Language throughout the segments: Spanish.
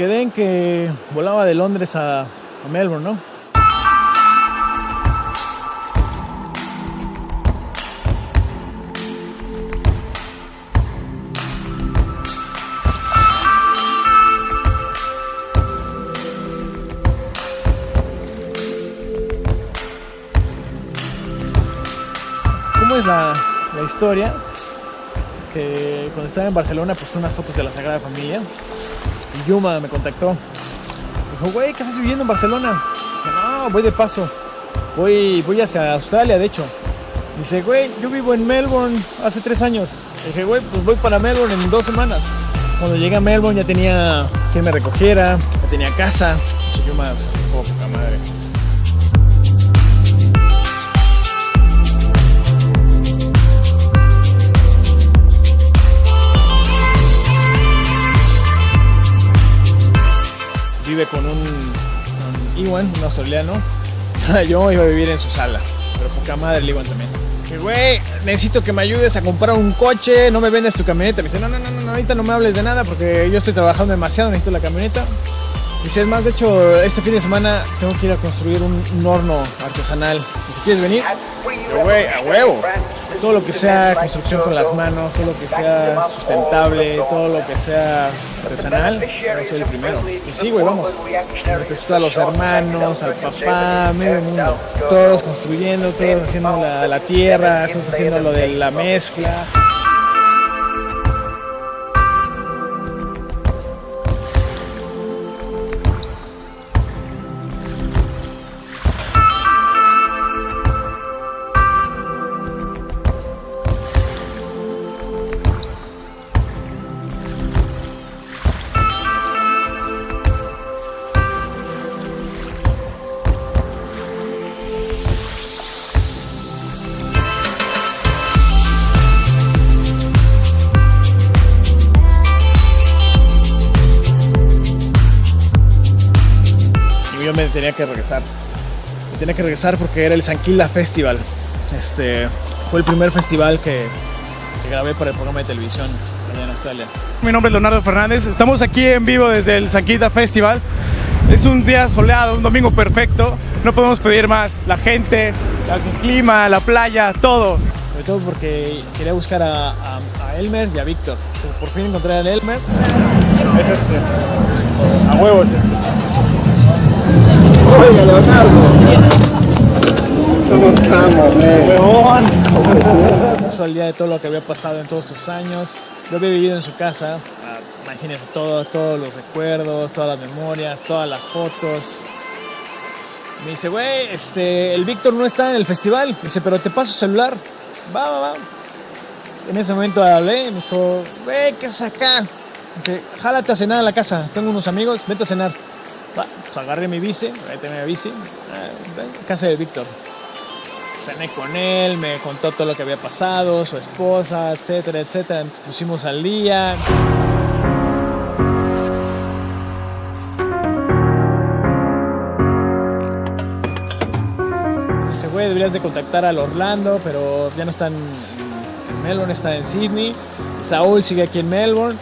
Quedé en que volaba de Londres a, Melbourne, ¿no? ¿Cómo es la, la historia? Que cuando estaba en Barcelona puse unas fotos de la Sagrada Familia y Yuma me contactó. Dijo, güey, ¿qué estás viviendo en Barcelona? Dije, no, voy de paso. Voy, voy hacia Australia, de hecho. Dice, güey, yo vivo en Melbourne hace tres años. Dije, güey, pues voy para Melbourne en dos semanas. Cuando llegué a Melbourne ya tenía quien me recogiera, ya tenía casa. Dice, Yuma, oh, poca madre. Con un, un Iwan, un australiano. Yo iba a vivir en su sala, pero poca madre el Iwan también. Que güey, necesito que me ayudes a comprar un coche, no me vendas tu camioneta. Me dice, no, no, no, no, ahorita no me hables de nada porque yo estoy trabajando demasiado, necesito la camioneta. Dice, es más, de hecho, este fin de semana tengo que ir a construir un, un horno artesanal. Y si quieres venir, güey, a huevo. Todo lo que sea construcción con las manos, todo lo que sea sustentable, todo lo que sea artesanal, yo soy el primero. Y sí, güey, vamos. A los hermanos, al papá, medio mundo. Todos construyendo, todos haciendo la, la tierra, todos haciendo lo de la mezcla. Yo me tenía que regresar. Me tenía que regresar porque era el Sanquila Festival. Este fue el primer festival que, que grabé para el programa de televisión allá en Australia. Mi nombre es Leonardo Fernández. Estamos aquí en vivo desde el Sanquita Festival. Es un día soleado, un domingo perfecto. No podemos pedir más. La gente, el clima, la playa, todo. Sobre todo porque quería buscar a, a- a Elmer y a Víctor. Por fin encontré a Elmer. Es este. A huevo es este. Oiga, Leonardo. ¿Cómo estamos, eh? ¡Huevón! Al día de todo lo que había pasado en todos estos años. Yo había vivido en su casa. ah, Imagínense todo, todos los recuerdos, todas las memorias, todas las fotos. Me dice, güey, este, el Víctor no está en el festival. Dice, pero te paso celular. Va, va, va. En ese momento hablé y me dijo, güey, ¿qué es acá? Dice, jálate a cenar a la casa. Tengo unos amigos, vete a cenar. Pues agarré mi bici, ahí tenía mi bici. Casa de Víctor cené con él, me contó todo lo que había pasado, su esposa, etcétera, etcétera. Pusimos al día. Dice, güey, deberías de contactar al Orlando, pero ya no están en Melbourne, está en Sydney. Saúl sigue aquí en Melbourne.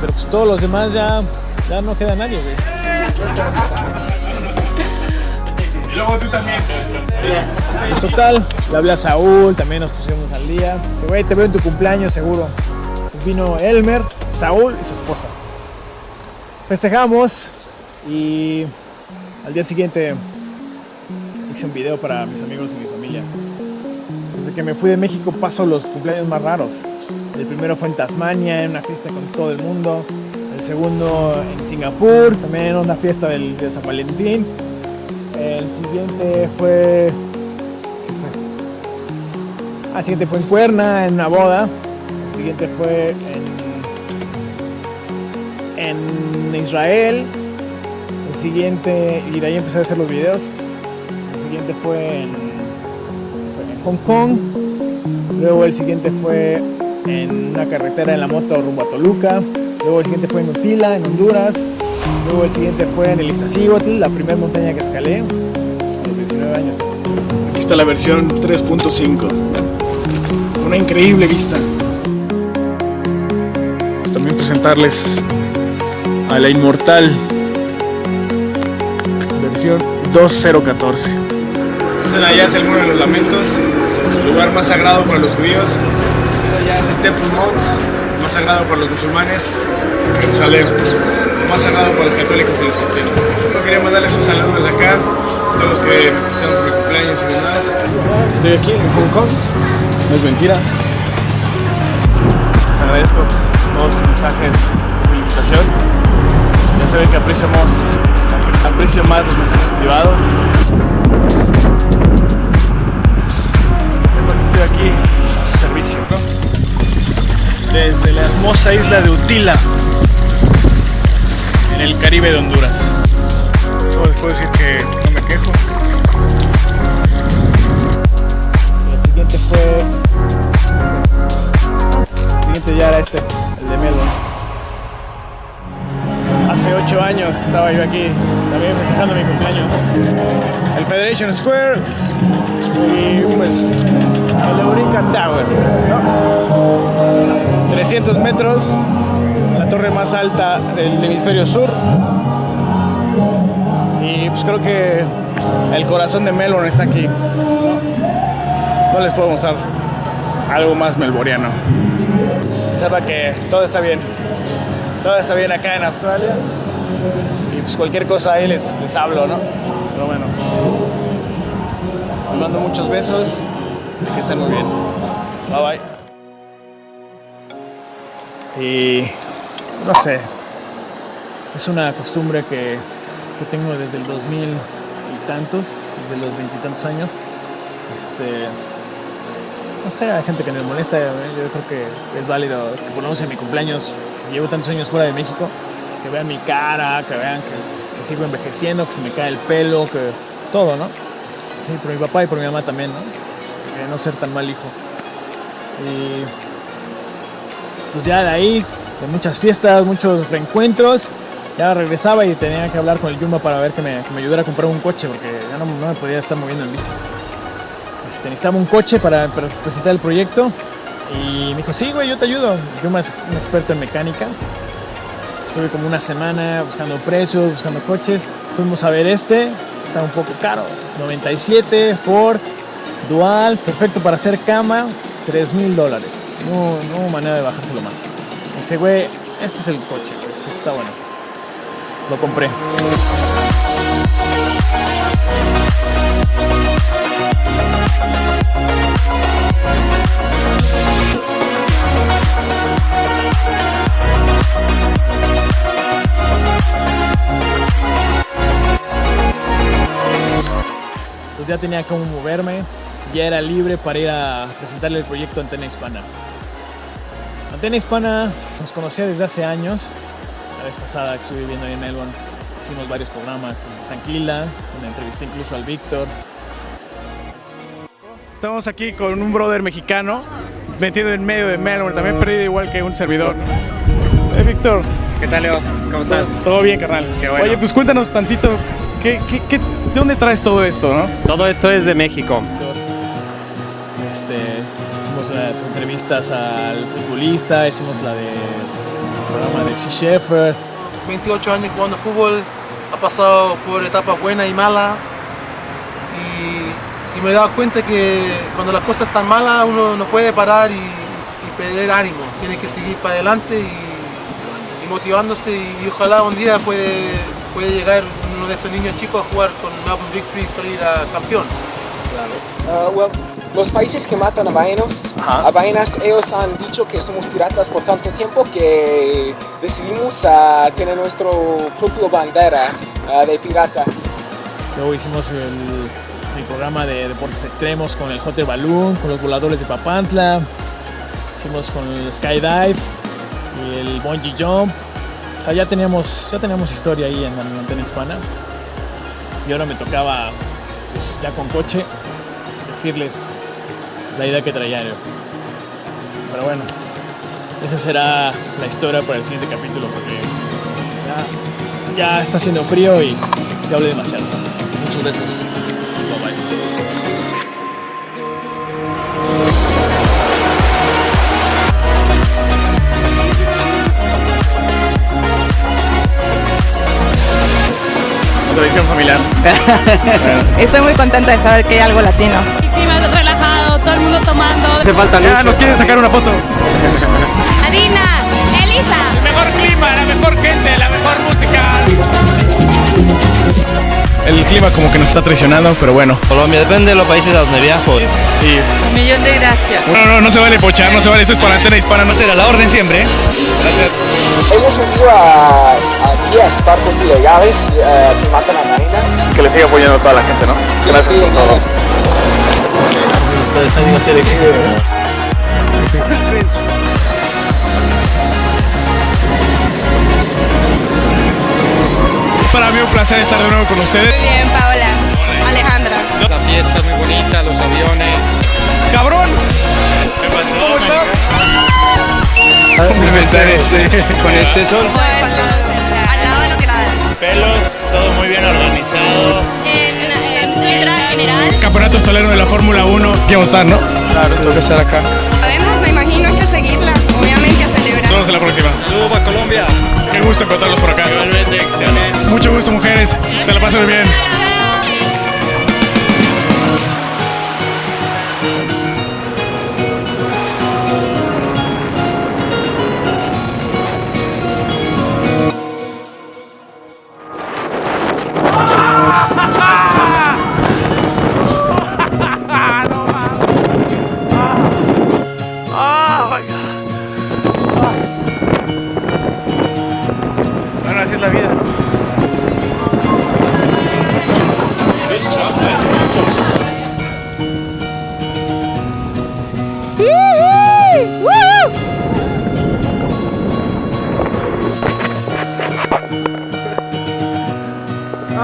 Pero pues todos los demás ya, ya no queda nadie, güey. Y luego tú también. Pues total, le hablé a Saúl, también nos pusimos al día. Dice, güey, te veo en tu cumpleaños seguro. Entonces vino Elmer, Saúl y su esposa. Festejamos y al día siguiente hice un video para mis amigos y mi familia. Desde que me fui de México paso los cumpleaños más raros. El primero fue en Tasmania, en una fiesta con todo el mundo. El segundo en Singapur, también en una fiesta del, de San Valentín. El siguiente fue. ¿Qué fue? Ah, el siguiente fue en Cuerna, en una boda. El siguiente fue en. en Israel. El siguiente. Y de ahí empecé a hacer los videos. El siguiente fue en. fue en Hong Kong. Luego el siguiente fue en una carretera en la moto rumbo a Toluca. Luego el siguiente fue en Utila, en Honduras. Luego el siguiente fue en el Iztaccíhuatl, la primera montaña que escalé a los 19 años. Aquí está la versión 3.5. Una increíble vista. Pues también presentarles a la inmortal versión 2014. Ese de allá es el Muro de los Lamentos, el lugar más sagrado para los judíos. Temple Mount, más sagrado para los musulmanes, Jerusalén, más sagrado para los católicos y los cristianos. Yo quería mandarles un saludo desde acá, a todos los que están por cumpleaños y demás. Estoy aquí en Hong Kong, no es mentira. Les agradezco todos sus mensajes de felicitación. Ya saben que aprecio más los mensajes privados. Sepan que estoy aquí a su servicio. Desde la hermosa isla de Utila, en el Caribe de Honduras. Les puedo decir que estaba yo aquí, también festejando mi cumpleaños. El Federation Square y pues el Eureka Tower. ¿no? 300 metros, la torre más alta del hemisferio sur. Y pues creo que el corazón de Melbourne está aquí. No, les puedo mostrar algo más melboriano. Sepa que todo está bien. Todo está bien acá en Australia. Pues cualquier cosa ahí les, les hablo, ¿no? Pero bueno. Les mando muchos besos. y Que estén muy bien. Bye bye. Y no sé. Es una costumbre que, que tengo desde el 2000 y tantos, desde los veintitantos años. Este, no sé, hay gente que me molesta, ¿eh? yo creo que es válido que por lo menos en mi cumpleaños, llevo tantos años fuera de México, que vean mi cara, que vean que, sigo envejeciendo, que se me cae el pelo, que todo, ¿no? Sí, por mi papá y por mi mamá también, ¿no? Que no ser tan mal hijo. Y pues ya de ahí, de muchas fiestas, muchos reencuentros, ya regresaba y tenía que hablar con el Yuma para ver que me, ayudara a comprar un coche, porque ya no, me podía estar moviendo en bici. Este, necesitaba un coche para presentar el proyecto. Y me dijo, sí, güey, yo te ayudo. Yuma es un experto en mecánica. Estuve como una semana buscando precios, buscando coches. Fuimos a ver este, está un poco caro. 97, Ford, dual, perfecto para hacer cama, 3 mil dólares. No, no hubo manera de bajárselo más. Dice, güey, este es el coche, este está bueno. Lo compré. Entonces ya tenía cómo moverme, ya era libre para ir a presentarle el proyecto Antena Hispana. Antena Hispana nos conocía desde hace años. La vez pasada que estuve viviendo ahí en Melbourne, hicimos varios programas en Sanquila, donde entrevisté incluso al Víctor. Estamos aquí con un brother mexicano metido en medio de Melbourne, también perdido igual que un servidor. Eh, Víctor, ¿Qué tal, Leo? ¿Cómo estás? todo bien, carnal. Qué bueno. Oye, pues cuéntanos tantito, ¿qué, qué- qué- ¿de dónde traes todo esto, no? Todo esto es de México. Este, hicimos las entrevistas al futbolista, hicimos la de el programa de Sea Shepherd. 28 años jugando fútbol, ha pasado por etapas buenas y malas y, y me he dado cuenta que cuando las cosas están malas uno no puede parar y, y perder ánimo, tiene que seguir para adelante y, y motivándose y, ojalá un día puede, puede llegar de esos niños chicos a jugar con Melbourne Victory y salir a campeón. Uh, well, los países que matan a ballenas, a ballenas, ellos han dicho que somos piratas por tanto tiempo que decidimos ah, tener nuestro propio bandera ah, de pirata. Luego hicimos el, el programa de deportes extremos con el Hotel Balloon, con los voladores de Papantla. Hicimos con el Skydive y el Bungee Jump. O sea, ya teníamos, ya teníamos historia ahí en la antena hispana. Y ahora me tocaba, pues, ya con coche, decirles la idea que traía yo. Pero bueno, esa será la historia para el siguiente capítulo porque ya, ya está haciendo frío y ya hablé demasiado. Muchos besos. Bye bye. Tradición familiar. Estoy muy contenta de saber que hay algo latino. El clima relajado, todo el mundo tomando. Hace falta Ya nos quieren sacar una foto. El clima como que nos está traicionando, pero bueno. Colombia, depende de los países a donde viajo. Y Un millón de gracias. no, no, no se vale pochar, no se vale, esto es para antena hispana, no será la orden siempre, ¿eh? Gracias. Hemos unido a, a 10 barcos ilegales eh, que matan a ballenas. Que le siga apoyando a toda la gente, ¿no? Gracias por todo. Ustedes placer estar de nuevo con ustedes. Bien, Paola. Alejandra. La fiesta es muy bonita, los aviones. ¡Cabrón! ¿Cómo estás? Complementar ese con este sol. Al lado de lo que nada. Pelos, todo muy bien organizado. En, en general. Campeonato solero de la Fórmula 1. Quiero estar, ¿no? Claro, tengo que estar acá. Vemos en la próxima. Saludos Colombia. Qué gusto encontrarlos por acá. Igualmente, excelente. Mucho gusto, mujeres. Se la pasen bien.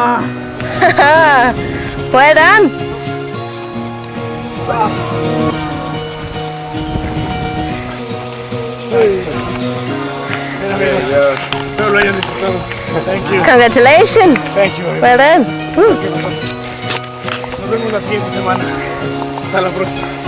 ¡Puedan! Espero lo hayan disfrutado. Thank you. Congratulations. Thank you. Well done. Nos vemos la siguiente semana. Hasta la próxima.